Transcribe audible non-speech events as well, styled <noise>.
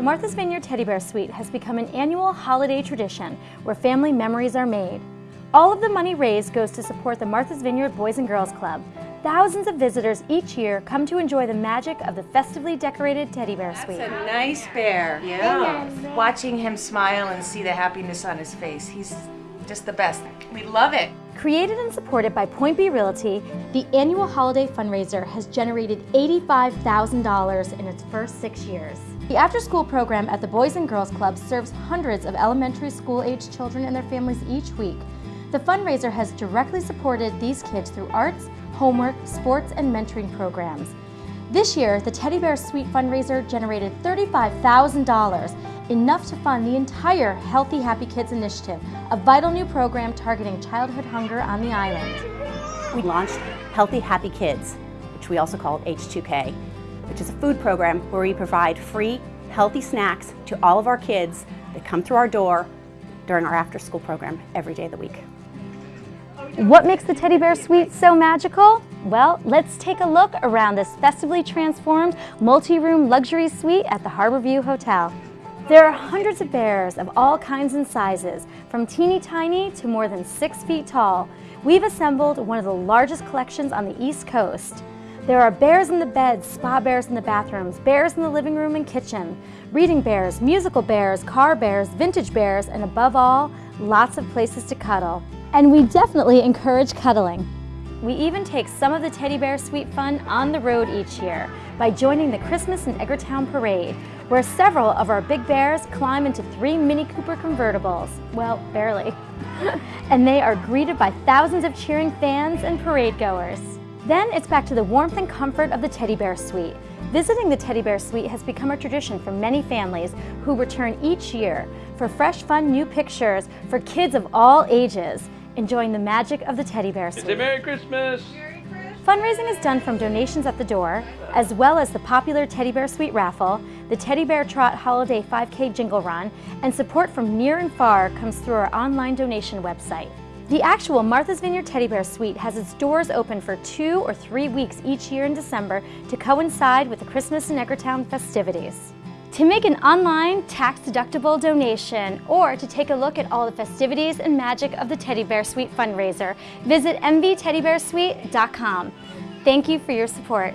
The Martha's Vineyard Teddy Bear Suite has become an annual holiday tradition where family memories are made. All of the money raised goes to support the Martha's Vineyard Boys and Girls Club. Thousands of visitors each year come to enjoy the magic of the festively decorated Teddy Bear Suite. That's a nice bear. Yeah. Watching him smile and see the happiness on his face, he's just the best. We love it. Created and supported by Point B Realty, the annual holiday fundraiser has generated $85,000 in its first six years. The after-school program at the Boys and Girls Club serves hundreds of elementary school-age children and their families each week. The fundraiser has directly supported these kids through arts, homework, sports, and mentoring programs. This year, the Teddy Bear Suite fundraiser generated $35,000, enough to fund the entire Healthy Happy Kids initiative, a vital new program targeting childhood hunger on the island. We launched Healthy Happy Kids, which we also call H2K, which is a food program where we provide free, healthy snacks to all of our kids that come through our door during our after-school program every day of the week. What makes the Teddy Bear Suite so magical? Well, let's take a look around this festively transformed multi-room luxury suite at the Harborview Hotel. There are hundreds of bears of all kinds and sizes, from teeny tiny to more than six feet tall. We've assembled one of the largest collections on the East Coast. There are bears in the beds, spa bears in the bathrooms, bears in the living room and kitchen, reading bears, musical bears, car bears, vintage bears, and above all, lots of places to cuddle. And we definitely encourage cuddling. We even take some of the Teddy Bear Suite fun on the road each year by joining the Christmas in Edgartown Parade, where several of our big bears climb into three Mini Cooper convertibles. Well, barely. <laughs> and they are greeted by thousands of cheering fans and parade goers. Then it's back to the warmth and comfort of the Teddy Bear Suite. Visiting the Teddy Bear Suite has become a tradition for many families who return each year for fresh, fun new pictures for kids of all ages enjoying the magic of the teddy bear suite. Merry Christmas! Fundraising is done from donations at the door, as well as the popular Teddy Bear Suite raffle, the Teddy Bear Trot Holiday 5K Jingle Run, and support from near and far comes through our online donation website. The actual Martha's Vineyard Teddy Bear Suite has its doors open for two or three weeks each year in December to coincide with the Christmas in Edgartown festivities. To make an online tax-deductible donation or to take a look at all the festivities and magic of the Teddy Bear Suite fundraiser, visit mvteddybearsuite.com. Thank you for your support.